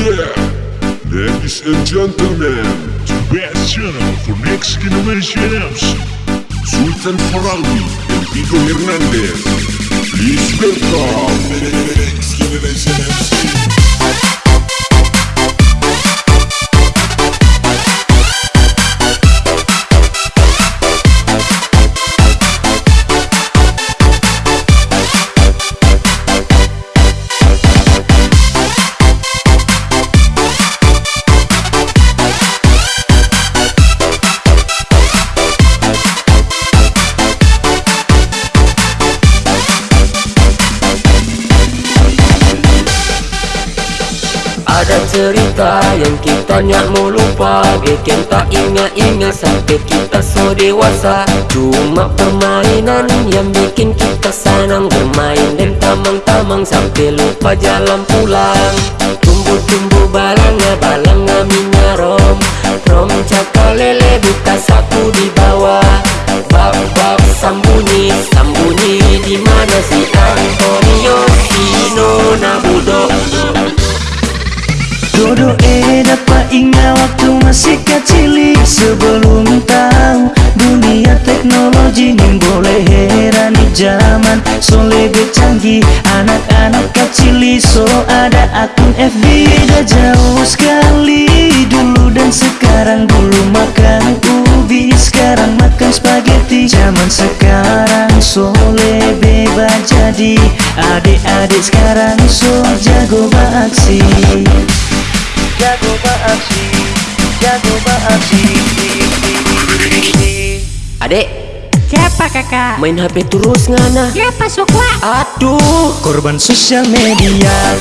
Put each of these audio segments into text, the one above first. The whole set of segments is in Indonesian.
Yeah, ladies and gentlemen, the best channel for next generation MC, Sultan Farawi and Pico Hernandez. Please welcome next generation MC. Ada cerita yang kita nyak mau lupa Bikin tak ingat-ingat sampai kita so dewasa. Cuma permainan yang bikin kita senang. Bermain dan tamang-tamang sampai lupa jalan pulang. Tumbuh-tumbuh balangnya, balangnya minyak rom cakal lele buka sapu di bawah. Bab-bab sambunyi masih kecil Sebelum tahu dunia teknologi Ning boleh herani zaman So lebih canggih Anak-anak kecil so ada akun FB Dah jauh sekali Dulu dan sekarang Dulu makan ubi. Sekarang makan spaghetti. Zaman sekarang so lebih jadi. Adik-adik sekarang so jago beraksi. Jago beraksi jago Adek, Siapa kakak? main HP terus ngana Siapa sokwa? Aduh, korban sosial media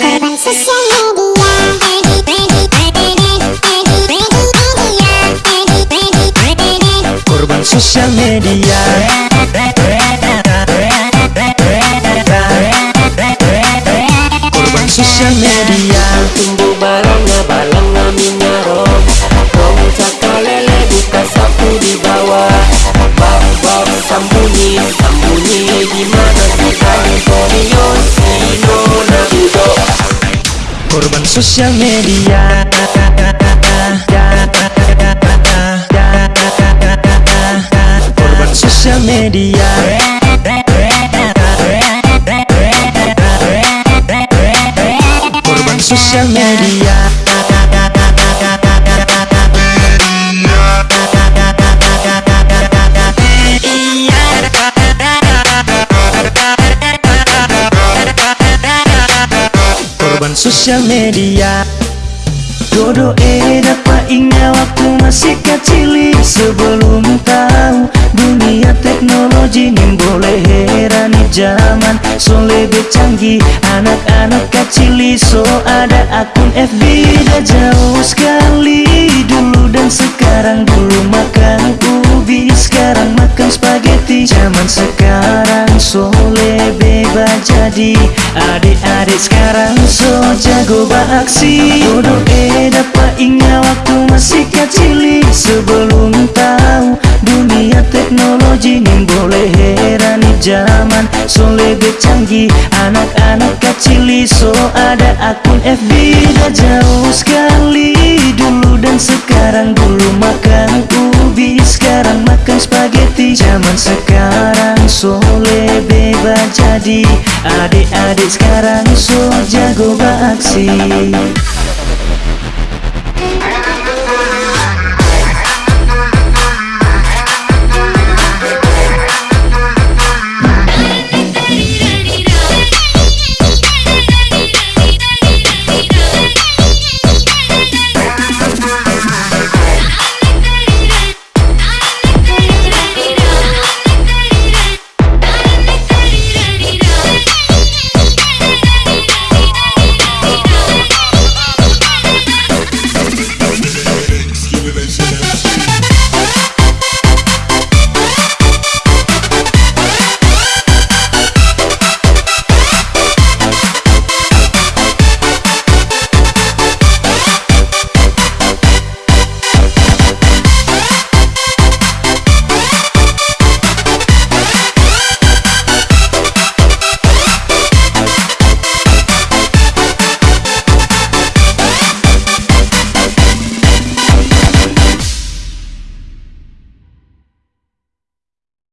Korban sosial media. Sosial media. Korban sosial media. Tumbuh balangnya, balangnya minyak rom. Rom cakalele buka sapu di bawah Bab-bab sambunyi, sambunyi di mana si Antonio si Nona Budok korban sosial media sosial media. Korban sosial media. Korban sosial media. Dodo eh dapat ingat waktu masih kecil Sebelum tahu dunia teknologi boleh herani zaman. So lebih canggih Anak-anak kecil so ada akun FB Dah jauh sekali Dulu dan sekarang Dulu makan ubi. Sekarang makan spaghetti Zaman sekarang so lebih jadi Adik-adik sekarang so jago beraksi. Dodo eh dapat ingat waktu masih kecil. Sebelum tahu dunia teknologi Ning boleh herani zaman So lebih canggih Anak-anak kecil so ada akun FB Dah jauh sekali Dulu dan sekarang. Dulu makan ubi Sekarang makan spaghetti. Zaman sekarang so lebih jadi. Adik-adik sekarang so jago beraksi